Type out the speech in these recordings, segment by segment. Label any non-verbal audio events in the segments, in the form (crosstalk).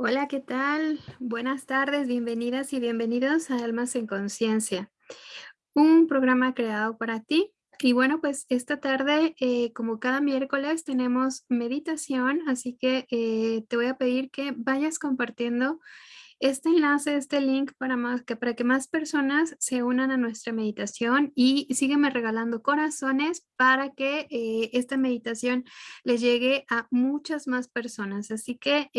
Hola, ¿qué tal? Buenas tardes, bienvenidas y bienvenidos a Almas en Conciencia, un programa creado para ti. Y bueno, pues esta tarde, eh, como cada miércoles, tenemos meditación, así que eh, te voy a pedir que vayas compartiendo este enlace, este link para, más, que, para que más personas se unan a nuestra meditación y sígueme regalando corazones para que eh, esta meditación le llegue a muchas más personas. Así que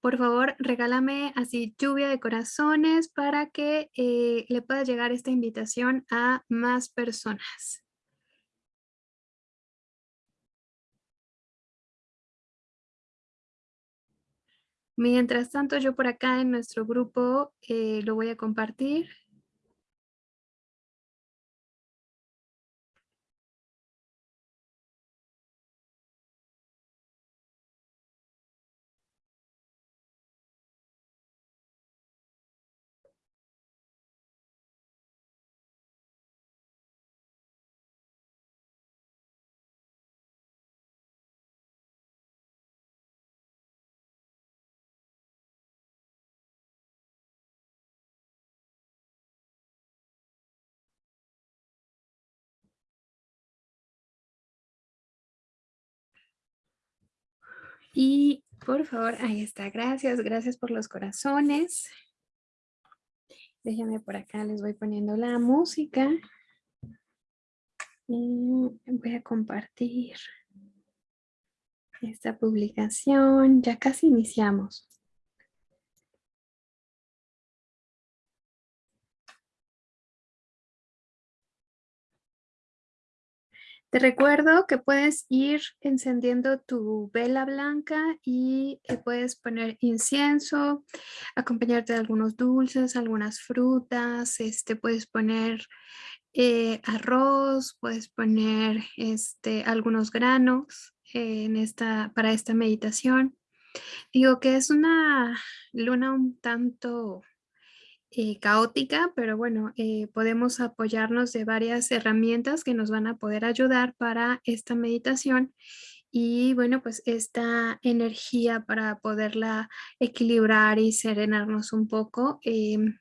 por favor, regálame así lluvia de corazones para que eh, le pueda llegar esta invitación a más personas. Mientras tanto, yo por acá en nuestro grupo eh, lo voy a compartir. Y por favor, ahí está, gracias, gracias por los corazones. Déjenme por acá, les voy poniendo la música. Y voy a compartir esta publicación. Ya casi iniciamos. Te recuerdo que puedes ir encendiendo tu vela blanca y eh, puedes poner incienso, acompañarte de algunos dulces, algunas frutas, este, puedes poner eh, arroz, puedes poner este, algunos granos en esta, para esta meditación. Digo que es una luna un tanto eh, caótica, pero bueno, eh, podemos apoyarnos de varias herramientas que nos van a poder ayudar para esta meditación y bueno, pues esta energía para poderla equilibrar y serenarnos un poco. Em,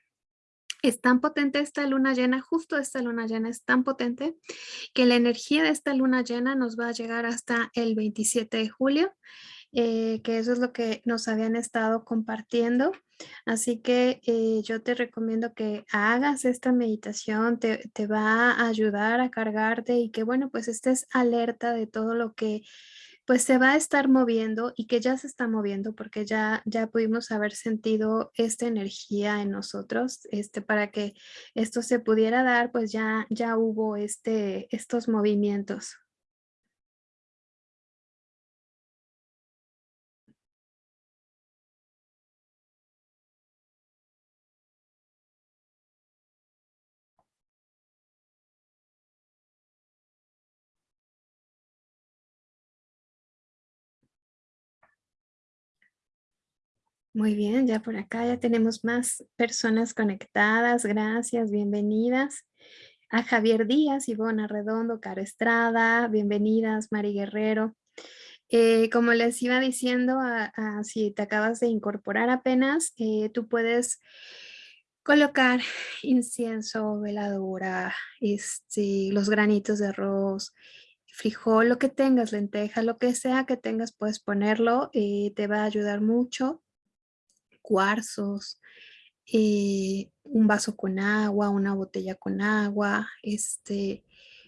es tan potente esta luna llena, justo esta luna llena es tan potente que la energía de esta luna llena nos va a llegar hasta el 27 de julio, eh, que eso es lo que nos habían estado compartiendo. Así que eh, yo te recomiendo que hagas esta meditación, te, va a ayudar a cargarte y que bueno, pues estés alerta de todo lo que pues se va a estar moviendo y que ya se está moviendo porque ya, ya pudimos haber sentido esta energía en nosotros, este, para que esto se pudiera dar, pues ya, ya hubo este, estos movimientos. Muy bien, ya por acá ya tenemos más personas conectadas. Gracias, bienvenidas. A Javier Díaz, Ivona Redondo, Caro Estrada, bienvenidas, Mari Guerrero. Eh, como les iba diciendo, si te acabas de incorporar apenas, eh, tú puedes colocar (laughs) incienso, veladora, este, los granitos de arroz, frijol, lo que tengas, lenteja, lo que sea que tengas, puedes ponerlo, eh, te va a ayudar mucho cuarzos, eh, un vaso con agua, una botella con agua, este,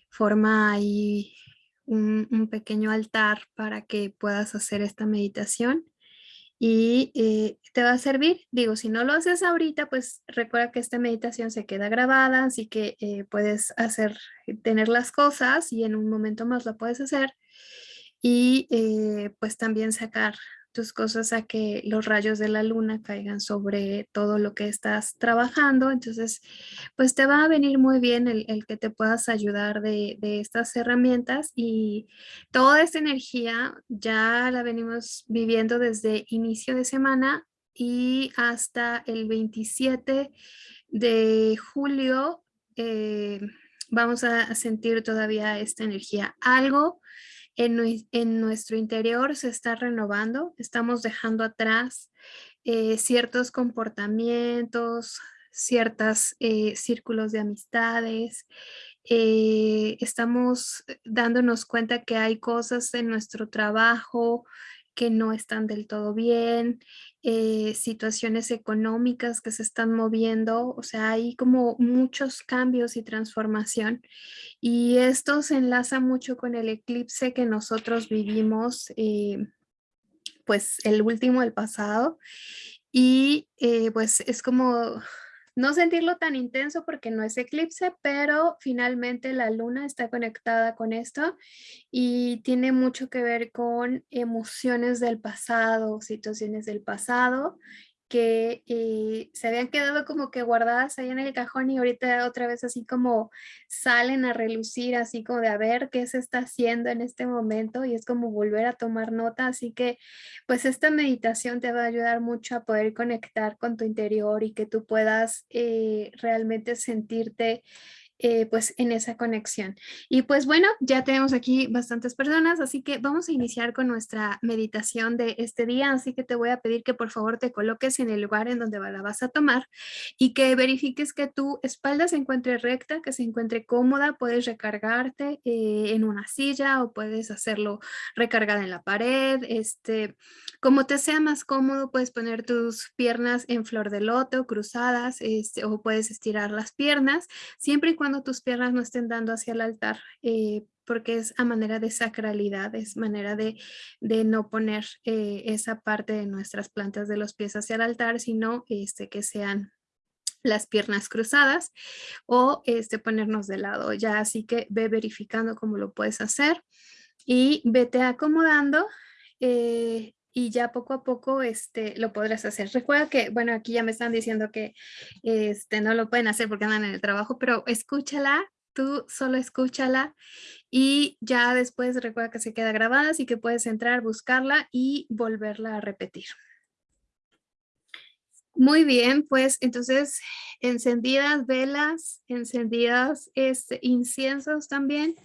forma ahí un, pequeño altar para que puedas hacer esta meditación. y eh, te va a servir. Digo, si no lo haces ahorita, pues recuerda que esta meditación se queda grabada, así que eh, puedes hacer, tener las cosas y en un momento más la puedes hacer y pues también sacar tus cosas a que los rayos de la luna caigan sobre todo lo que estás trabajando. Entonces, pues te va a venir muy bien el, que te puedas ayudar de, estas herramientas y toda esta energía ya la venimos viviendo desde inicio de semana y hasta el 27 de julio eh, vamos a sentir todavía esta energía. Algo en, nuestro interior se está renovando, estamos dejando atrás eh, ciertos comportamientos, ciertos eh, círculos de amistades, eh, estamos dándonos cuenta que hay cosas en nuestro trabajo que no están del todo bien, situaciones económicas que se están moviendo, o sea, hay como muchos cambios y transformación y esto se enlaza mucho con el eclipse que nosotros vivimos, eh, pues el último, el pasado. Y eh, pues es como no sentirlo tan intenso porque no es eclipse, pero finalmente la luna está conectada con esto y tiene mucho que ver con emociones del pasado, situaciones del pasado que se habían quedado como que guardadas ahí en el cajón y ahorita otra vez así como salen a relucir, así como de a ver qué se está haciendo en este momento y es como volver a tomar nota, así que pues esta meditación te va a ayudar mucho a poder conectar con tu interior y que tú puedas eh, realmente sentirte eh, pues en esa conexión. Y pues bueno, ya tenemos aquí bastantes personas, así que vamos a iniciar con nuestra meditación de este día, así que te voy a pedir que por favor te coloques en el lugar en donde la vas a tomar y que verifiques que tu espalda se encuentre recta, que se encuentre cómoda, puedes recargarte eh, en una silla o puedes hacerlo recargada en la pared, este, como te sea más cómodo, puedes poner tus piernas en flor de loto, cruzadas, este, o puedes estirar las piernas, siempre y cuando tus piernas no estén dando hacia el altar, eh, porque es a manera de sacralidad, es manera de, no poner eh, esa parte de nuestras plantas de los pies hacia el altar, sino este, que sean las piernas cruzadas o este, ponernos de lado. Ya, así que ve verificando cómo lo puedes hacer y vete acomodando eh, y ya poco a poco este, lo podrás hacer. Recuerda que, bueno, aquí ya me están diciendo que este, no lo pueden hacer porque andan en el trabajo, pero escúchala, tú solo escúchala y ya después recuerda que se queda grabada, así que puedes entrar, buscarla y volverla a repetir. Muy bien, pues entonces encendidas velas, encendidas este, inciensos también.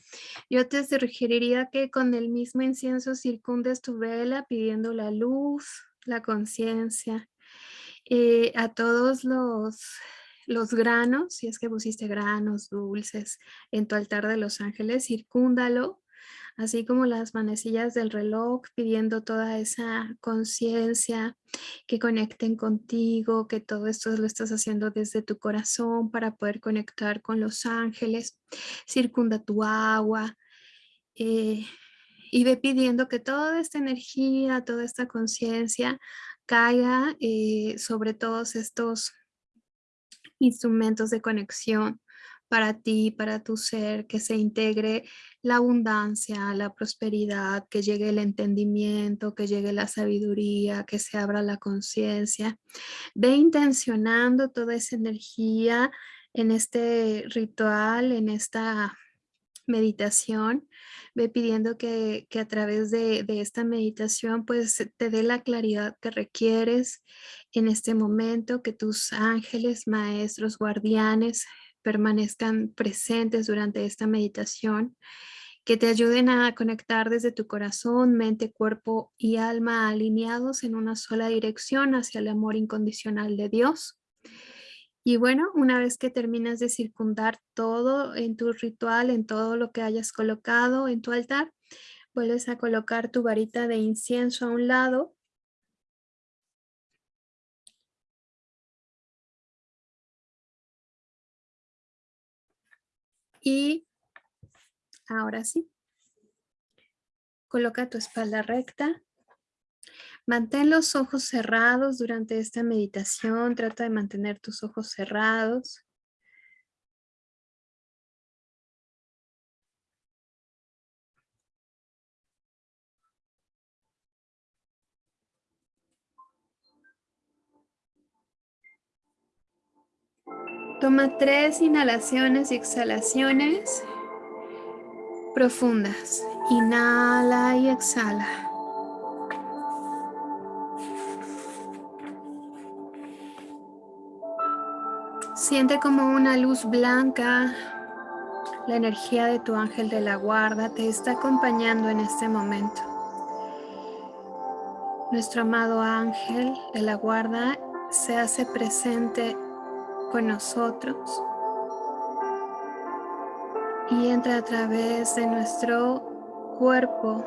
Yo te sugeriría que con el mismo incienso circundes tu vela pidiendo la luz, la conciencia. Eh, a todos los, los granos, si es que pusiste granos, dulces en tu altar de los ángeles, circúndalo así como las manecillas del reloj pidiendo toda esa conciencia que conecten contigo, que todo esto lo estás haciendo desde tu corazón para poder conectar con los ángeles, circunda tu agua eh, y ve pidiendo que toda esta energía, toda esta conciencia caiga eh, sobre todos estos instrumentos de conexión para ti, para tu ser, que se integre la abundancia, la prosperidad, que llegue el entendimiento, que llegue la sabiduría, que se abra la conciencia. Ve intencionando toda esa energía en este ritual, en esta meditación, ve pidiendo que, a través de, de, esta meditación pues te dé la claridad que requieres en este momento, que tus ángeles, maestros, guardianes permanezcan presentes durante esta meditación, que te ayuden a conectar desde tu corazón, mente, cuerpo y alma alineados en una sola dirección hacia el amor incondicional de Dios. Y bueno, una vez que terminas de circundar todo en tu ritual, en todo lo que hayas colocado en tu altar, vuelves a colocar tu varita de incienso a un lado Y ahora sí, coloca tu espalda recta. Mantén los ojos cerrados durante esta meditación. Trata de mantener tus ojos cerrados. Toma tres inhalaciones y exhalaciones profundas. Inhala y exhala. Siente como una luz blanca, la energía de tu ángel de la guarda te está acompañando en este momento. Nuestro amado ángel de la guarda se hace presente con nosotros y entra a través de nuestro cuerpo,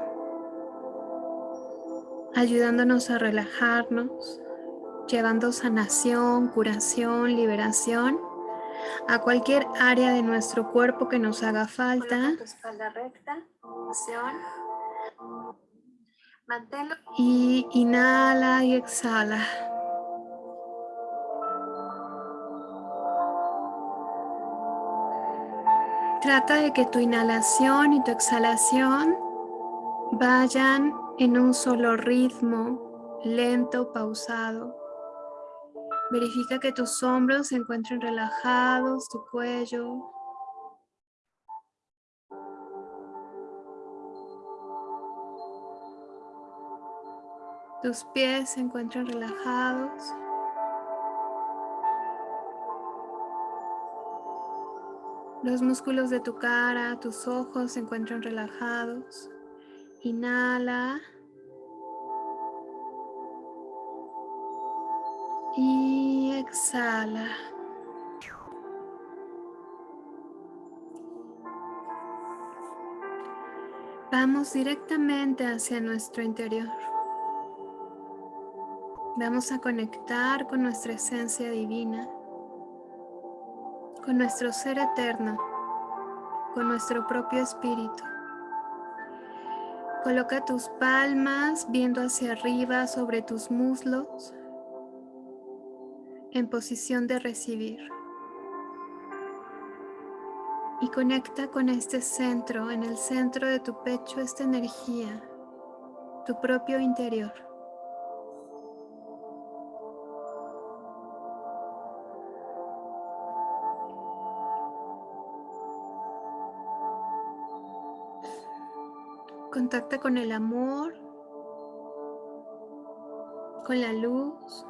ayudándonos a relajarnos, llevando sanación, curación, liberación a cualquier área de nuestro cuerpo que nos haga falta. Y inhala y exhala. Trata de que tu inhalación y tu exhalación vayan en un solo ritmo, lento, pausado. Verifica que tus hombros se encuentren relajados, tu cuello. Tus pies se encuentran relajados. Los músculos de tu cara, tus ojos se encuentran relajados. Inhala. Y exhala. Vamos directamente hacia nuestro interior. Vamos a conectar con nuestra esencia divina con nuestro ser eterno, con nuestro propio espíritu. Coloca tus palmas viendo hacia arriba sobre tus muslos en posición de recibir. Y conecta con este centro, en el centro de tu pecho, esta energía, tu propio interior. Contacta con el amor, con la luz.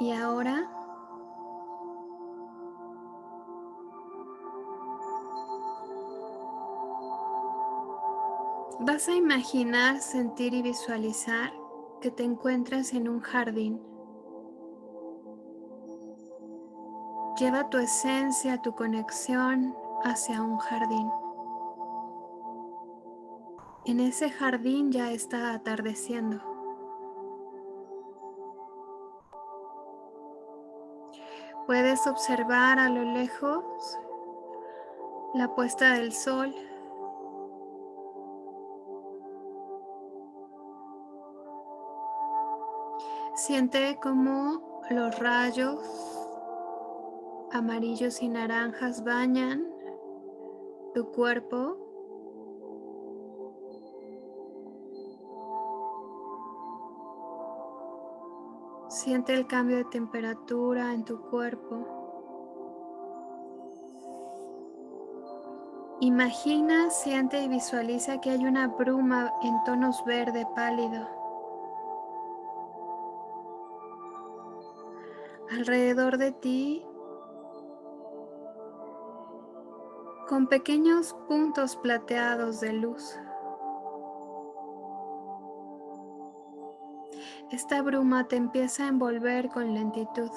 Y ahora vas a imaginar, sentir y visualizar que te encuentras en un jardín. Lleva tu esencia, tu conexión hacia un jardín. En ese jardín ya está atardeciendo. Puedes observar a lo lejos la puesta del sol. Siente como los rayos amarillos y naranjas bañan tu cuerpo. Siente el cambio de temperatura en tu cuerpo. Imagina, siente y visualiza que hay una bruma en tonos verde pálido. Alrededor de ti con pequeños puntos plateados de luz. Esta bruma te empieza a envolver con lentitud.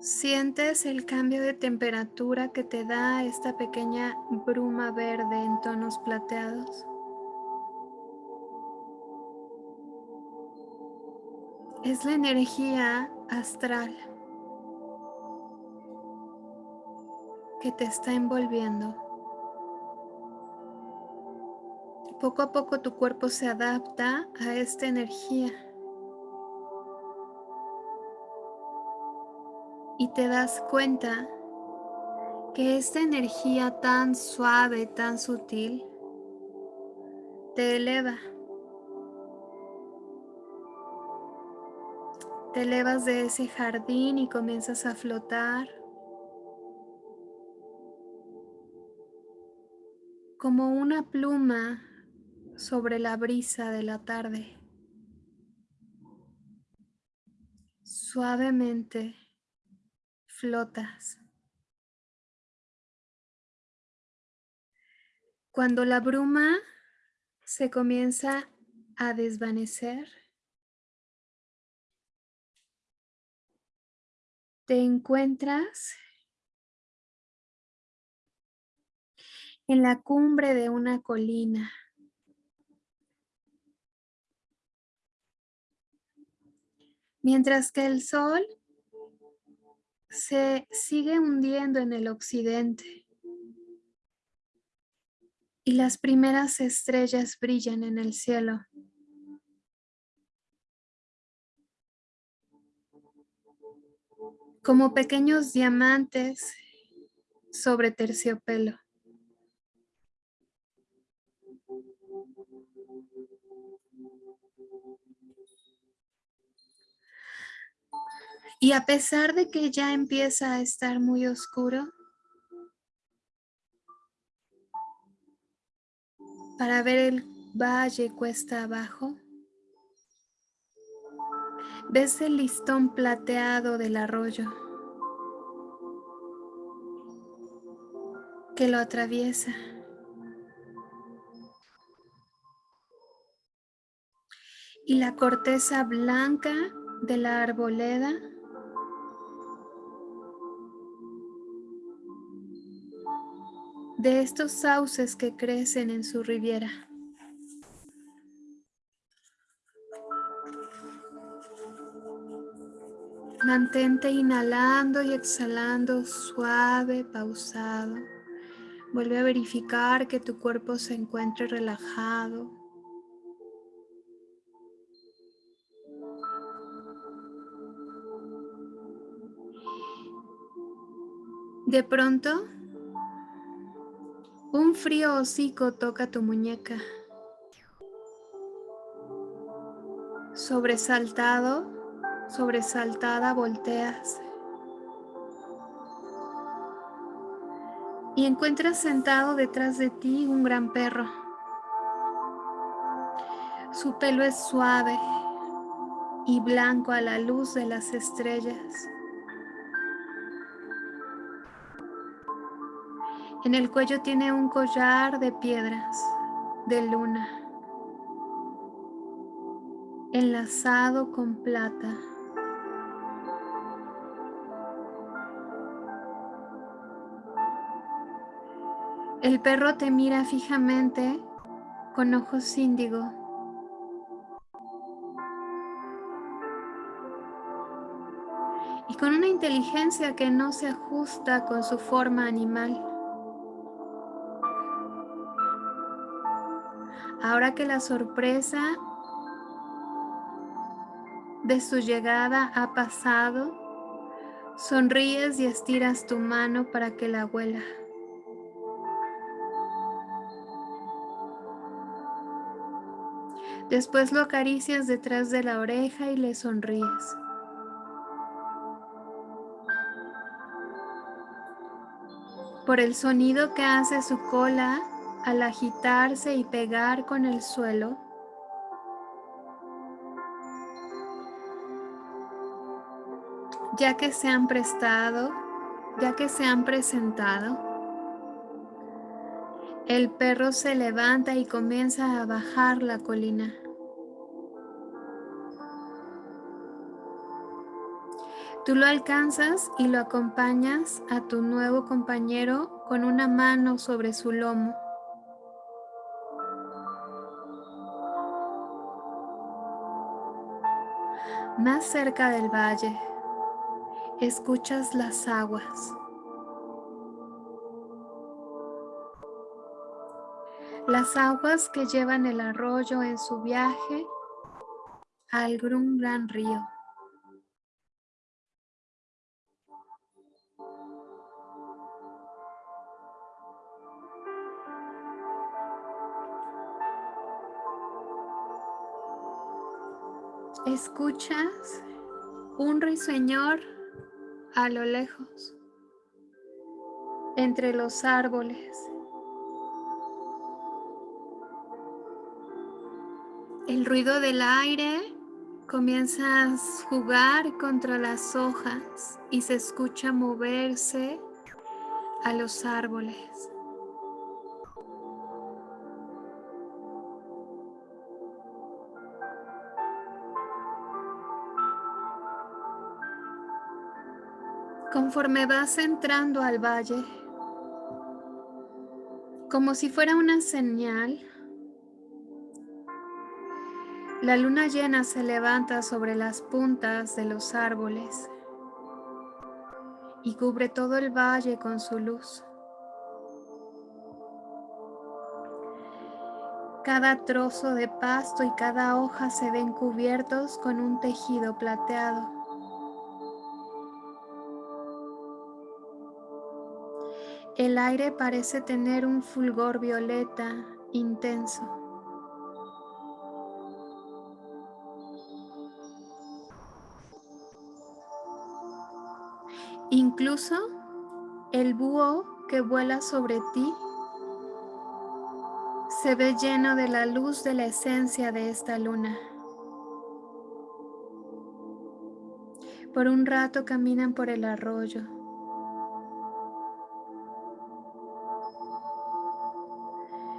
Sientes el cambio de temperatura que te da esta pequeña bruma verde en tonos plateados. Es la energía astral que te está envolviendo. Poco a poco tu cuerpo se adapta a esta energía. Y te das cuenta que esta energía tan suave, tan sutil, te eleva. Te elevas de ese jardín y comienzas a flotar como una pluma sobre la brisa de la tarde. Suavemente flotas. Cuando la bruma se comienza a desvanecer, te encuentras en la cumbre de una colina. Mientras que el sol se sigue hundiendo en el occidente y las primeras estrellas brillan en el cielo. Como pequeños diamantes sobre terciopelo. Y a pesar de que ya empieza a estar muy oscuro, para ver el valle cuesta abajo, ves el listón plateado del arroyo que lo atraviesa. Y la corteza blanca de la arboleda de estos sauces que crecen en su riviera. Mantente inhalando y exhalando suave, pausado. Vuelve a verificar que tu cuerpo se encuentre relajado. De pronto un frío hocico toca tu muñeca. Sobresaltado, sobresaltada volteas. Y encuentras sentado detrás de ti un gran perro. Su pelo es suave y blanco a la luz de las estrellas. En el cuello tiene un collar de piedras de luna, enlazado con plata. El perro te mira fijamente con ojos índigo. Y con una inteligencia que no se ajusta con su forma animal. Ahora que la sorpresa de su llegada ha pasado, sonríes y estiras tu mano para que la huela. Después lo acaricias detrás de la oreja y le sonríes. Por el sonido que hace su cola, al agitarse y pegar con el suelo, ya que se han prestado, ya que se han presentado, el perro se levanta y comienza a bajar la colina. Tú lo alcanzas y lo acompañas a tu nuevo compañero con una mano sobre su lomo. Más cerca del valle, escuchas las aguas. Las aguas que llevan el arroyo en su viaje a algún gran río. Escuchas un ruiseñor a lo lejos, entre los árboles. El ruido del aire comienza a jugar contra las hojas y se escucha moverse a los árboles. Conforme vas entrando al valle, como si fuera una señal, la luna llena se levanta sobre las puntas de los árboles y cubre todo el valle con su luz. Cada trozo de pasto y cada hoja se ven cubiertos con un tejido plateado. El aire parece tener un fulgor violeta intenso. Incluso el búho que vuela sobre ti se ve lleno de la luz de la esencia de esta luna. Por un rato caminan por el arroyo.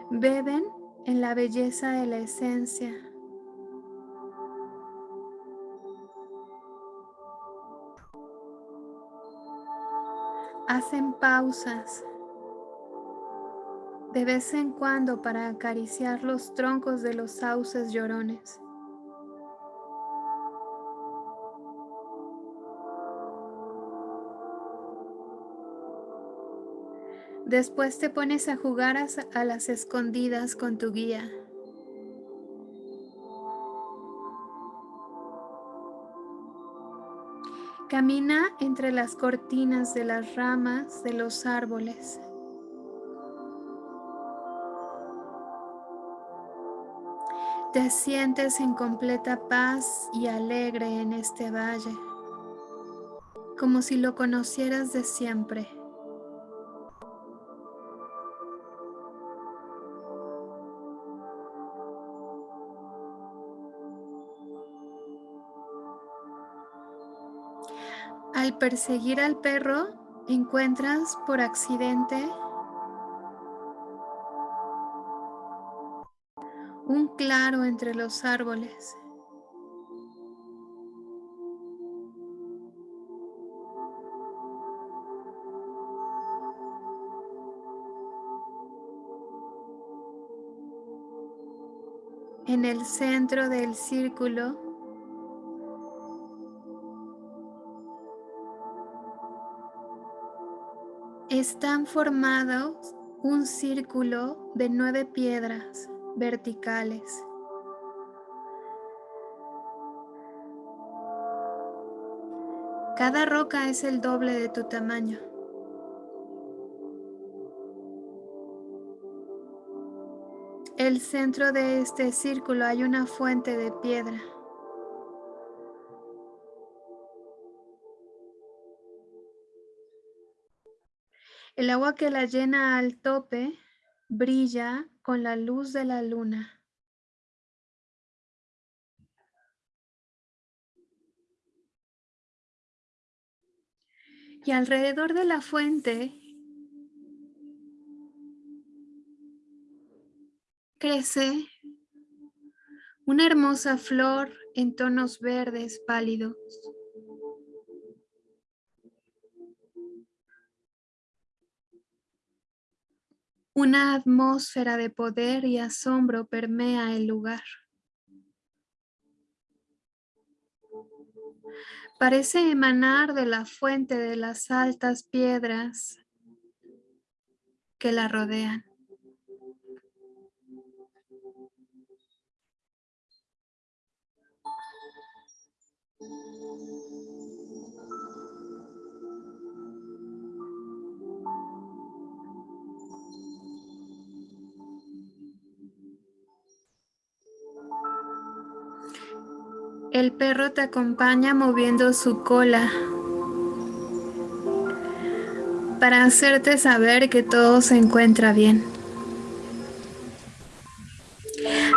Beben en la belleza de la esencia. Hacen pausas de vez en cuando para acariciar los troncos de los sauces llorones. Después te pones a jugar a, las escondidas con tu guía. Camina entre las cortinas de las ramas de los árboles. Te sientes en completa paz y alegre en este valle, como si lo conocieras de siempre. Al perseguir al perro, encuentras por accidente un claro entre los árboles. En el centro del círculo están formados un círculo de nueve piedras verticales. Cada roca es el doble de tu tamaño. El centro de este círculo hay una fuente de piedra. El agua que la llena al tope brilla con la luz de la luna. Y alrededor de la fuente crece una hermosa flor en tonos verdes pálidos. Una atmósfera de poder y asombro permea el lugar. Parece emanar de la fuente de las altas piedras que la rodean. El perro te acompaña moviendo su cola para hacerte saber que todo se encuentra bien.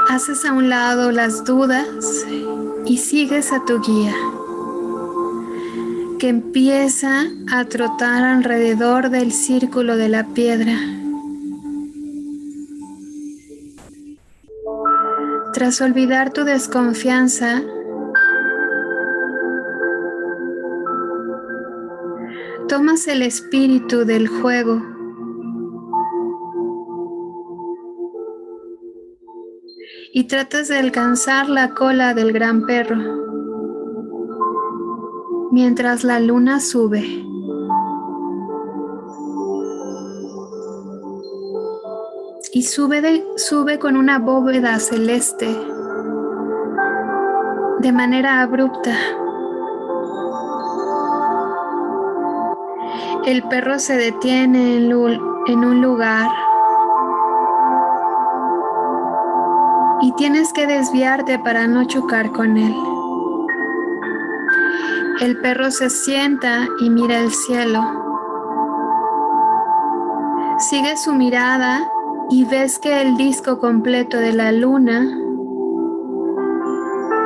Haces a un lado las dudas y sigues a tu guía, que empieza a trotar alrededor del círculo de la piedra. Tras olvidar tu desconfianza, tomas el espíritu del juego y tratas de alcanzar la cola del gran perro mientras la luna sube. Y sube, de, sube con una bóveda celeste de manera abrupta. El perro se detiene en un lugar y tienes que desviarte para no chocar con él. El perro se sienta y mira el cielo. Sigue su mirada y ves que el disco completo de la luna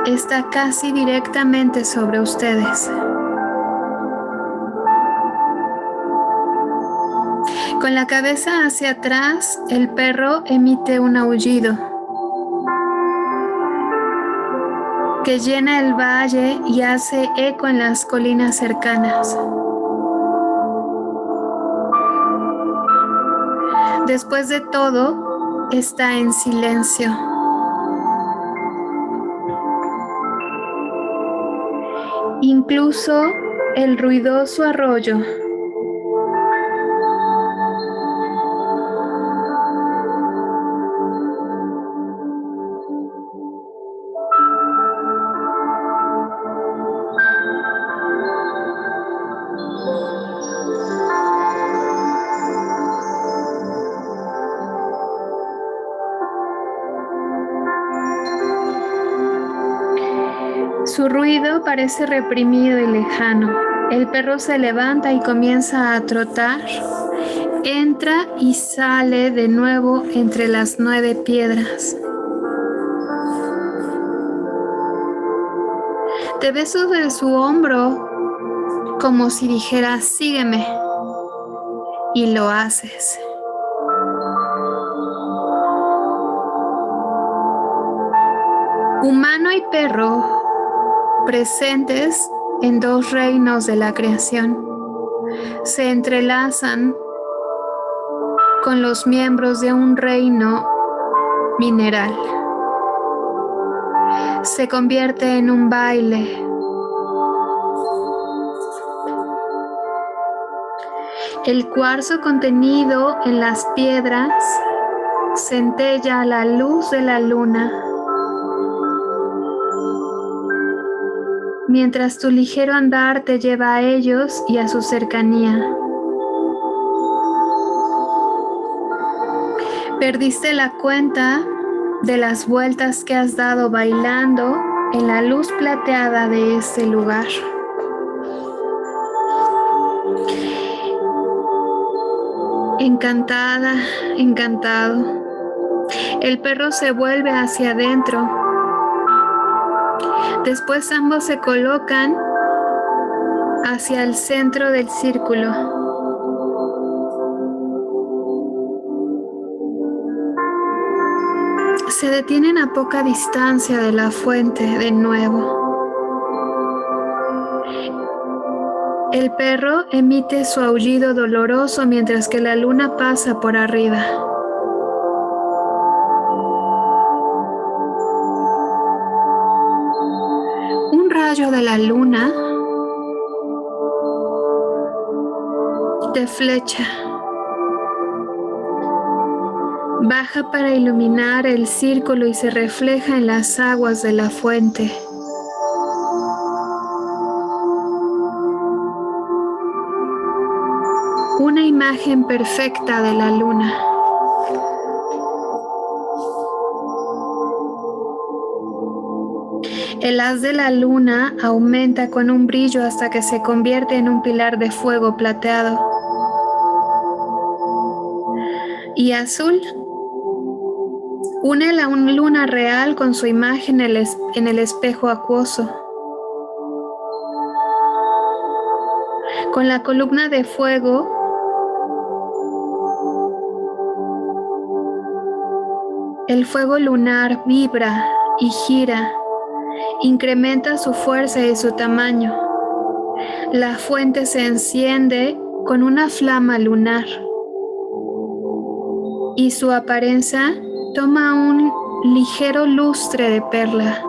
está casi directamente sobre ustedes. La cabeza hacia atrás, el perro emite un aullido que llena el valle y hace eco en las colinas cercanas. Después de todo, está en silencio. Incluso el ruidoso arroyo parece reprimido y lejano. El perro se levanta y comienza a trotar. Entra y sale de nuevo entre las nueve piedras. Te ves sobre su hombro como si dijera, sígueme. Y lo haces. Humano y perro presentes en dos reinos de la creación. Se entrelazan con los miembros de un reino mineral. Se convierte en un baile. El cuarzo contenido en las piedras centella la luz de la luna mientras tu ligero andar te lleva a ellos y a su cercanía. Perdiste la cuenta de las vueltas que has dado bailando en la luz plateada de ese lugar. Encantada, encantado. El perro se vuelve hacia adentro Después ambos se colocan hacia el centro del círculo. Se detienen a poca distancia de la fuente de nuevo. El perro emite su aullido doloroso mientras que la luna pasa por arriba. Flecha baja para iluminar el círculo y se refleja en las aguas de la fuente. Una imagen perfecta de la luna. El haz de la luna aumenta con un brillo hasta que se convierte en un pilar de fuego plateado. Y azul Une la luna real con su imagen en el espejo acuoso. Con la columna de fuego el fuego lunar vibra y gira, incrementa su fuerza y su tamaño. La fuente se enciende con una flama lunar y su apariencia toma un ligero lustre de perla.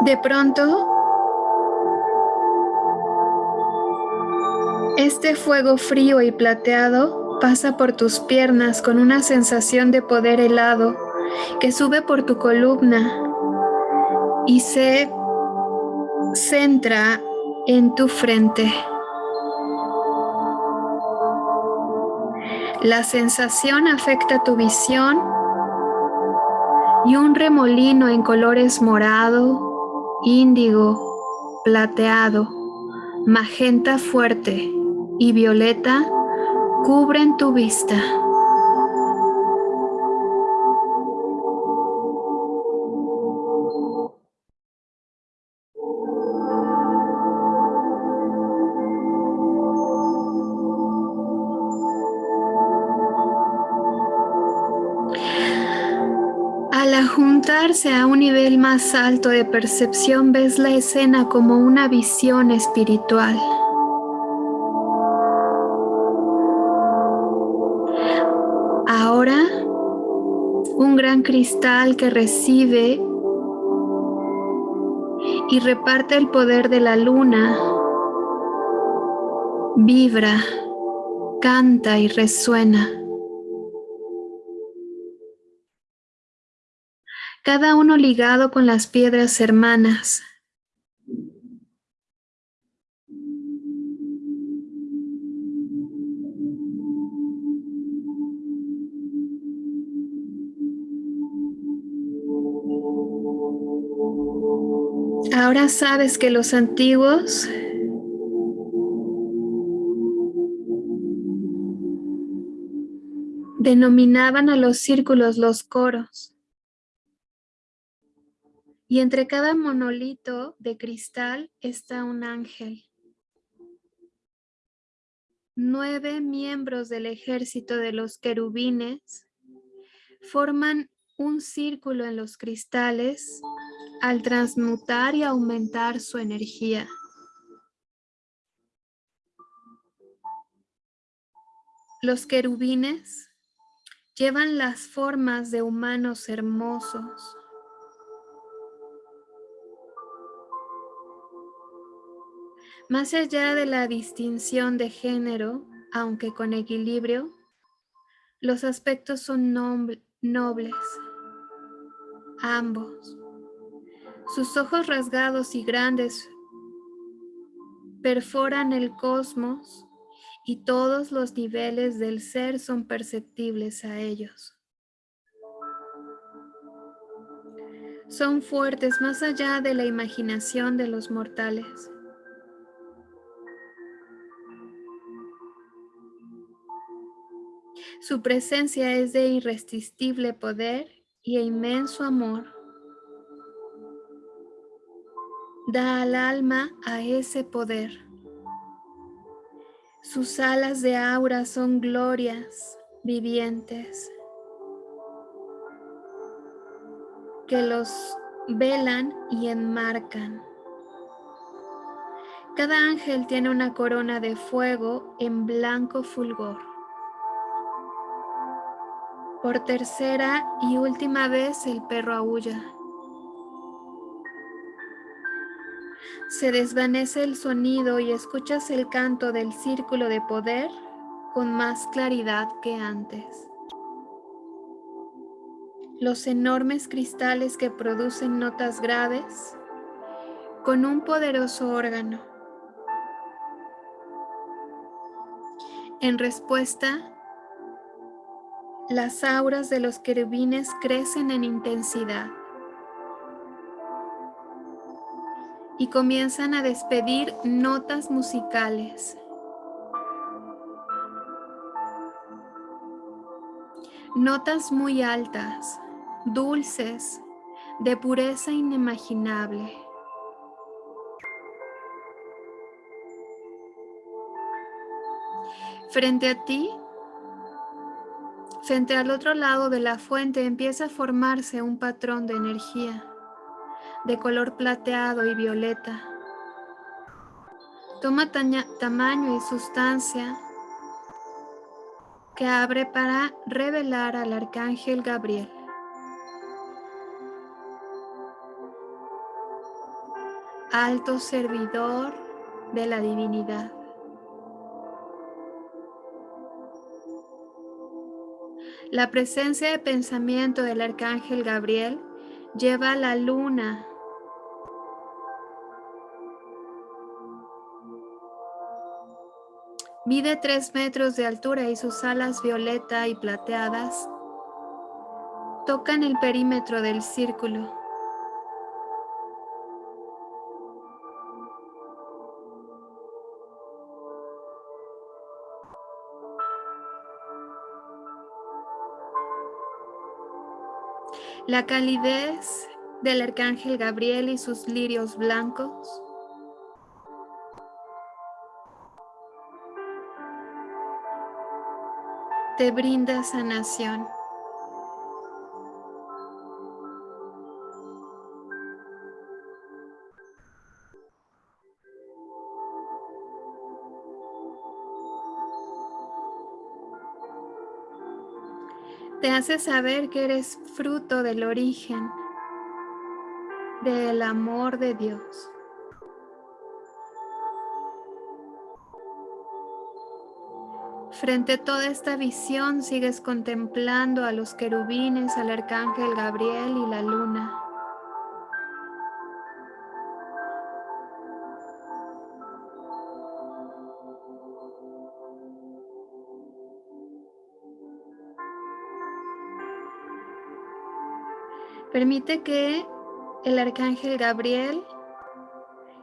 De pronto, este fuego frío y plateado pasa por tus piernas con una sensación de poder helado que sube por tu columna y se centra en tu frente. La sensación afecta tu visión y un remolino en colores morado, índigo, plateado, magenta fuerte y violeta cubren tu vista. A un nivel más alto de percepción, ves la escena como una visión espiritual. Ahora, un gran cristal que recibe y reparte el poder de la luna, vibra, canta y resuena. Cada uno ligado con las piedras hermanas. Ahora sabes que los antiguos denominaban a los círculos los coros y entre cada monolito de cristal está un ángel. Nueve miembros del ejército de los querubines forman un círculo en los cristales al transmutar y aumentar su energía. Los querubines llevan las formas de humanos hermosos, Más allá de la distinción de género, aunque con equilibrio, los aspectos son nobles, ambos. Sus ojos rasgados y grandes perforan el cosmos y todos los niveles del ser son perceptibles a ellos. Son fuertes más allá de la imaginación de los mortales. Su presencia es de irresistible poder y inmenso amor. Da al alma a ese poder. Sus alas de aura son glorias vivientes que los velan y enmarcan. Cada ángel tiene una corona de fuego en blanco fulgor. Por tercera y última vez el perro aúlla. Se desvanece el sonido y escuchas el canto del círculo de poder con más claridad que antes. Los enormes cristales que producen notas graves con un poderoso órgano. En respuesta, las auras de los querubines crecen en intensidad y comienzan a despedir notas musicales. Notas muy altas, dulces, de pureza inimaginable. Frente a ti, frente al otro lado de la fuente empieza a formarse un patrón de energía de color plateado y violeta. Toma tamaño y sustancia que abre para revelar al arcángel Gabriel. Alto servidor de la divinidad. La presencia de pensamiento del arcángel Gabriel lleva a la luna Mide tres metros de altura y sus alas violeta y plateadas tocan el perímetro del círculo. La calidez del arcángel Gabriel y sus lirios blancos te brinda sanación. Te hace saber que eres fruto del origen, del amor de Dios. Frente a toda esta visión sigues contemplando a los querubines, al arcángel Gabriel y la luna. Permite que el arcángel Gabriel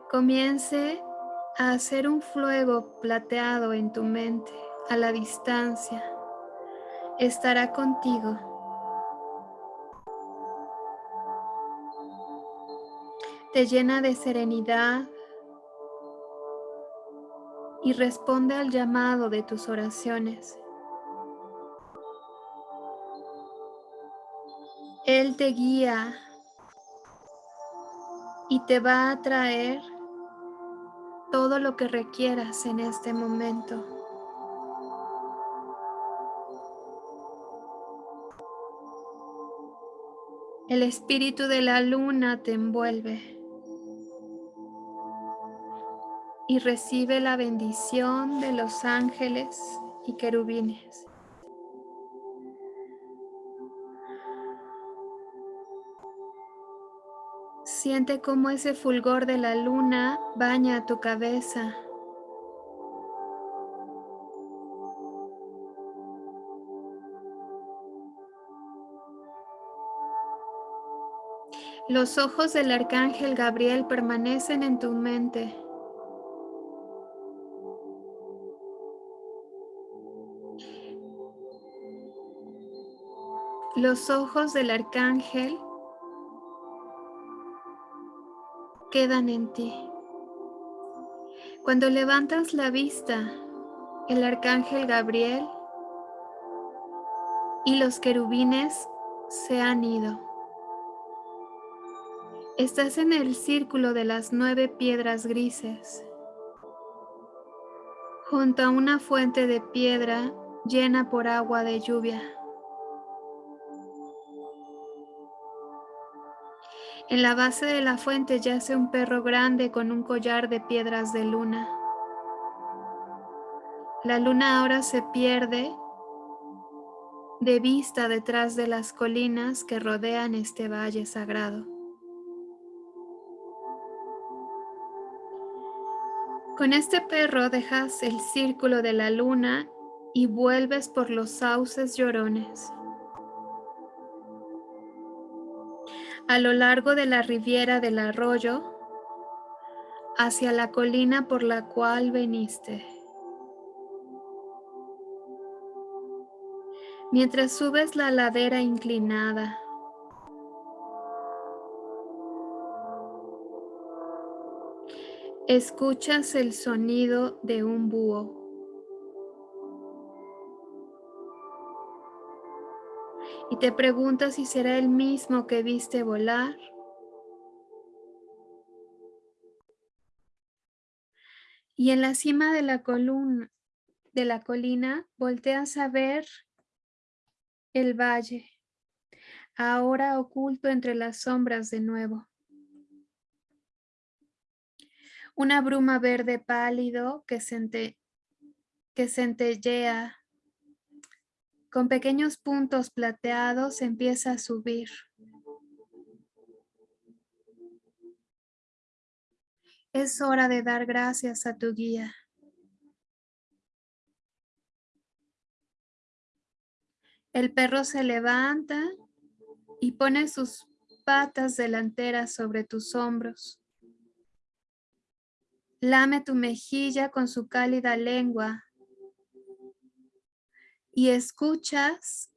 comience a hacer un fuego plateado en tu mente a la distancia, estará contigo. Te llena de serenidad y responde al llamado de tus oraciones. Él te guía y te va a traer todo lo que requieras en este momento. El espíritu de la luna te envuelve y recibe la bendición de los ángeles y querubines. Siente cómo ese fulgor de la luna baña tu cabeza Los ojos del arcángel Gabriel permanecen en tu mente. Los ojos del arcángel quedan en ti. Cuando levantas la vista, el arcángel Gabriel y los querubines se han ido. Estás en el círculo de las nueve piedras grises junto a una fuente de piedra llena por agua de lluvia. En la base de la fuente yace un perro grande con un collar de piedras de luna. La luna ahora se pierde de vista detrás de las colinas que rodean este valle sagrado. Con este perro dejas el círculo de la luna y vuelves por los sauces llorones. A lo largo de la riviera del arroyo hacia la colina por la cual veniste. Mientras subes la ladera inclinada, escuchas el sonido de un búho. Te preguntas si será el mismo que viste volar. Y en la cima de la, columna, de la colina volteas a ver el valle, ahora oculto entre las sombras de nuevo. Una bruma verde pálido que, que centellea con pequeños puntos plateados empieza a subir. Es hora de dar gracias a tu guía. El perro se levanta y pone sus patas delanteras sobre tus hombros. Lame tu mejilla con su cálida lengua y escuchas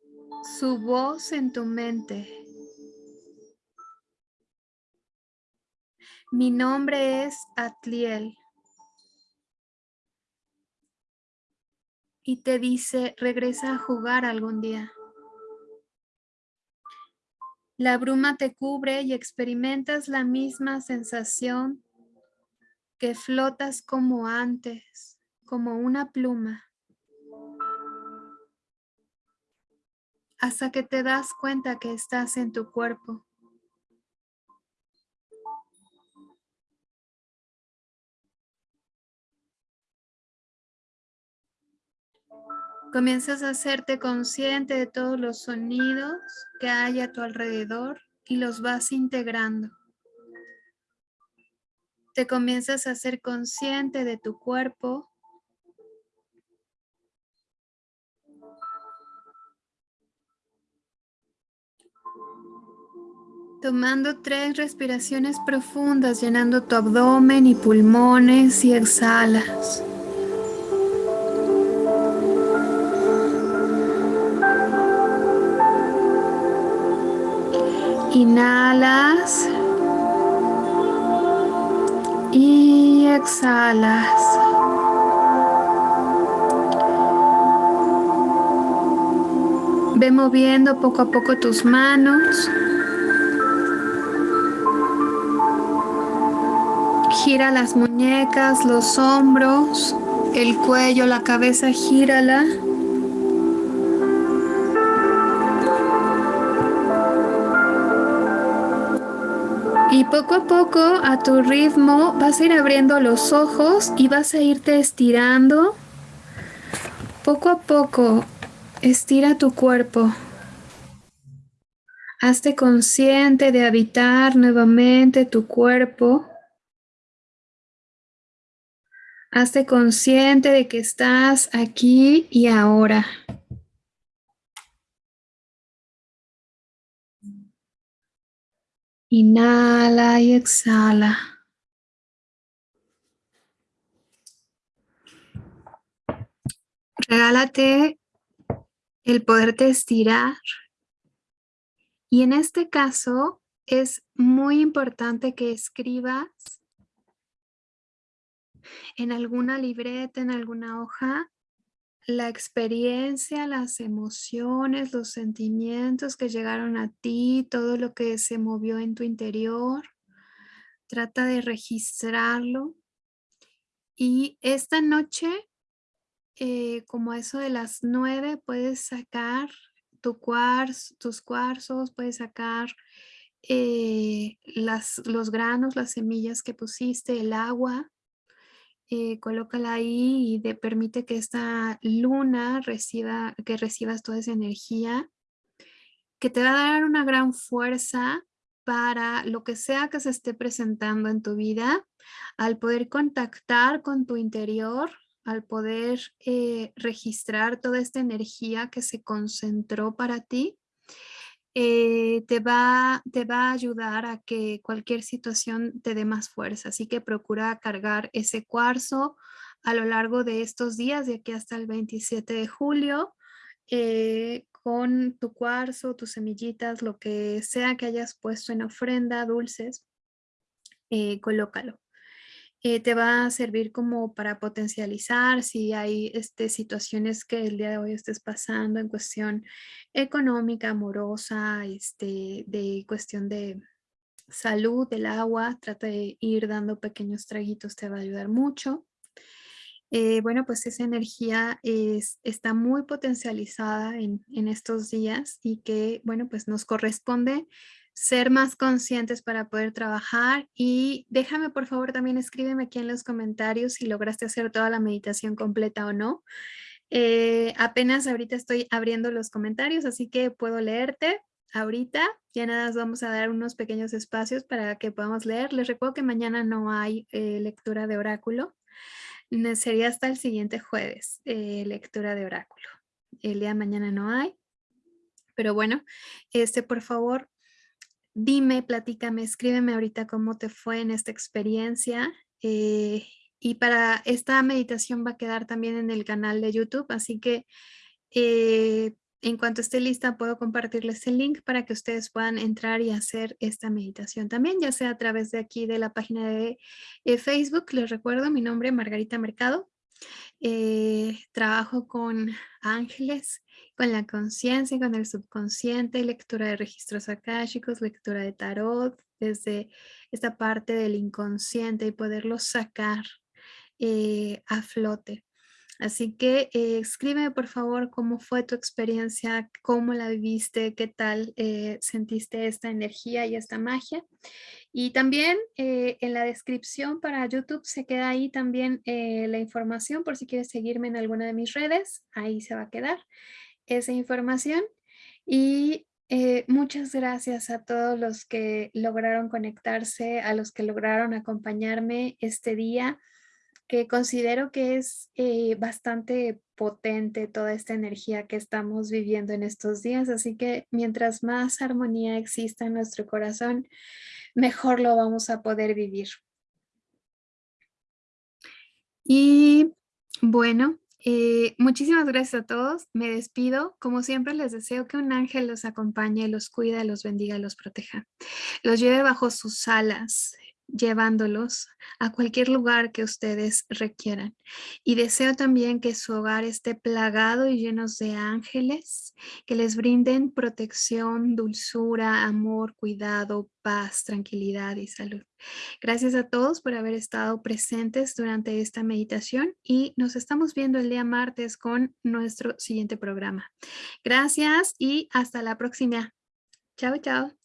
su voz en tu mente. Mi nombre es Atliel. Y te dice, regresa a jugar algún día. La bruma te cubre y experimentas la misma sensación que flotas como antes, como una pluma. Hasta que te das cuenta que estás en tu cuerpo. Comienzas a hacerte consciente de todos los sonidos que hay a tu alrededor y los vas integrando. Te comienzas a ser consciente de tu cuerpo Tomando tres respiraciones profundas, llenando tu abdomen y pulmones y exhalas. Inhalas y exhalas. Ve moviendo poco a poco tus manos. Gira las muñecas, los hombros, el cuello, la cabeza, gírala. Y poco a poco, a tu ritmo, vas a ir abriendo los ojos y vas a irte estirando. Poco a poco, estira tu cuerpo. Hazte consciente de habitar nuevamente tu cuerpo. Hazte consciente de que estás aquí y ahora. Inhala y exhala. Regálate el poderte estirar. Y en este caso es muy importante que escribas en alguna libreta, en alguna hoja, la experiencia, las emociones, los sentimientos que llegaron a ti, todo lo que se movió en tu interior. Trata de registrarlo. Y esta noche eh, como eso de las nueve puedes sacar tu cuarzo, tus cuarzos, puedes sacar eh, las, los granos, las semillas que pusiste, el agua, eh, colócala ahí y te permite que esta luna reciba, que recibas toda esa energía que te va a dar una gran fuerza para lo que sea que se esté presentando en tu vida, al poder contactar con tu interior, al poder eh, registrar toda esta energía que se concentró para ti, eh, te, va, te va a ayudar a que cualquier situación te dé más fuerza. Así que procura cargar ese cuarzo a lo largo de estos días, de aquí hasta el 27 de julio, eh, con tu cuarzo, tus semillitas, lo que sea que hayas puesto en ofrenda, dulces, eh, colócalo. Eh, te va a servir como para potencializar si hay este, situaciones que el día de hoy estés pasando en cuestión económica, amorosa, este, de cuestión de salud, del agua, trata de ir dando pequeños traguitos, te va a ayudar mucho. Eh, bueno, pues esa energía es, está muy potencializada en, en, estos días y que, bueno, pues nos corresponde ser más conscientes para poder trabajar y déjame por favor también escríbeme aquí en los comentarios si lograste hacer toda la meditación completa o no. Eh, apenas ahorita estoy abriendo los comentarios, así que puedo leerte ahorita. Ya nada vamos a dar unos pequeños espacios para que podamos leer. Les recuerdo que mañana no hay eh, lectura de oráculo sería hasta el siguiente jueves, eh, lectura de oráculo. El día de mañana no hay. Pero bueno, este, por favor, dime, platícame, escríbeme ahorita cómo te fue en esta experiencia. Eh, y para esta meditación va a quedar también en el canal de YouTube, así que eh, en cuanto esté lista, puedo compartirles el link para que ustedes puedan entrar y hacer esta meditación también, ya sea a través de aquí de la página de eh, Facebook. Les recuerdo mi nombre, Margarita Mercado. Trabajo con ángeles, con la conciencia, con el subconsciente, lectura de registros akáshicos, lectura de tarot, desde esta parte del inconsciente y poderlo sacar eh, a flote. Así que eh, escríbeme por favor cómo fue tu experiencia, cómo la viviste, qué tal eh, sentiste esta energía y esta magia. Y también eh, en la descripción para YouTube se queda ahí también la información por si quieres seguirme en alguna de mis redes. Ahí se va a quedar esa información. Y muchas gracias a todos los que lograron conectarse, a los que lograron acompañarme este día que considero que es eh, bastante potente toda esta energía que estamos viviendo en estos días. Así que mientras más armonía exista en nuestro corazón, mejor lo vamos a poder vivir. Y bueno, eh, muchísimas gracias a todos. Me despido. Como siempre les deseo que un ángel los acompañe, los cuide, los bendiga, los proteja. Los lleve bajo sus alas llevándolos a cualquier lugar que ustedes requieran. Y deseo también que su hogar esté plagado y llenos de ángeles que les brinden protección, dulzura, amor, cuidado, paz, tranquilidad y salud. Gracias a todos por haber estado presentes durante esta meditación y nos estamos viendo el día martes con nuestro siguiente programa. Gracias y hasta la próxima. Chao, chao.